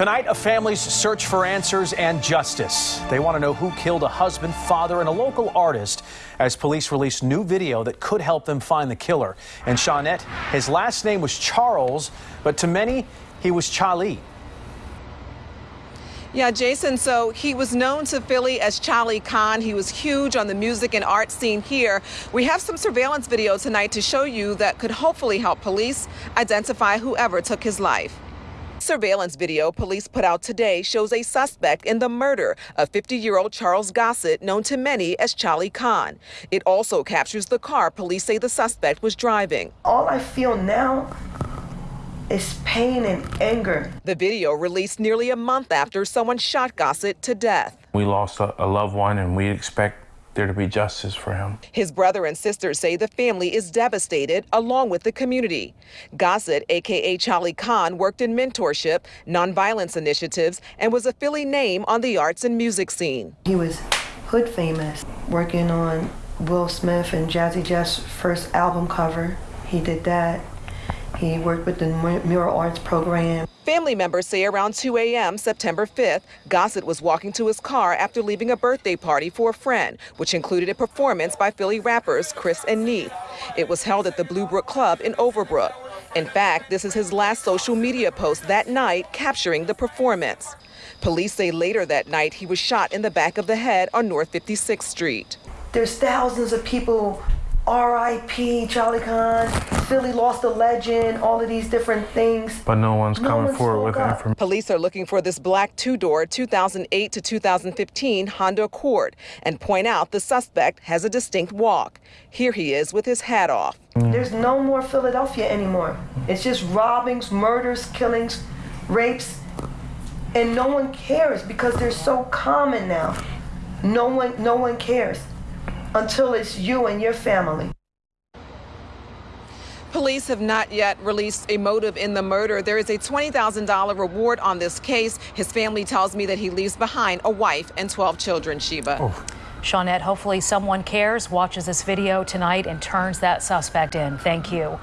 Tonight, a family's search for answers and justice. They want to know who killed a husband, father, and a local artist as police release new video that could help them find the killer. And Shawnette, his last name was Charles, but to many, he was Charlie. Yeah, Jason, so he was known to Philly as Charlie Khan. He was huge on the music and art scene here. We have some surveillance video tonight to show you that could hopefully help police identify whoever took his life. Surveillance video police put out today shows a suspect in the murder of 50-year-old Charles Gossett, known to many as Charlie Khan. It also captures the car police say the suspect was driving. All I feel now is pain and anger. The video released nearly a month after someone shot Gossett to death. We lost a, a loved one and we expect there to be justice for him. His brother and sister say the family is devastated along with the community. Gossett, aka Charlie Khan, worked in mentorship, nonviolence initiatives, and was a Philly name on the arts and music scene. He was hood famous, working on Will Smith and Jazzy Jeff's first album cover. He did that. He worked with the Mural Arts program. Family members say around 2 a.m. September 5th, Gossett was walking to his car after leaving a birthday party for a friend, which included a performance by Philly rappers Chris and Neef. It was held at the Blue Brook Club in Overbrook. In fact, this is his last social media post that night capturing the performance. Police say later that night he was shot in the back of the head on North 56th Street. There's thousands of people R.I.P. Charlie Kahn, Philly lost a legend, all of these different things. But no one's No coming one's forward with up. information. Police are looking for this black two-door 2008 to 2015 Honda Accord and point out the suspect has a distinct walk. Here he is with his hat off. Mm. There's no more Philadelphia anymore. It's just robbings, murders, killings, rapes, and no one cares because they're so common now. No one, no one cares until it's you and your family. Police have not yet released a motive in the murder. There is a $20,000 reward on this case. His family tells me that he leaves behind a wife and 12 children, Sheba. Oh. Shawnette, hopefully someone cares, watches this video tonight, and turns that suspect in. Thank you.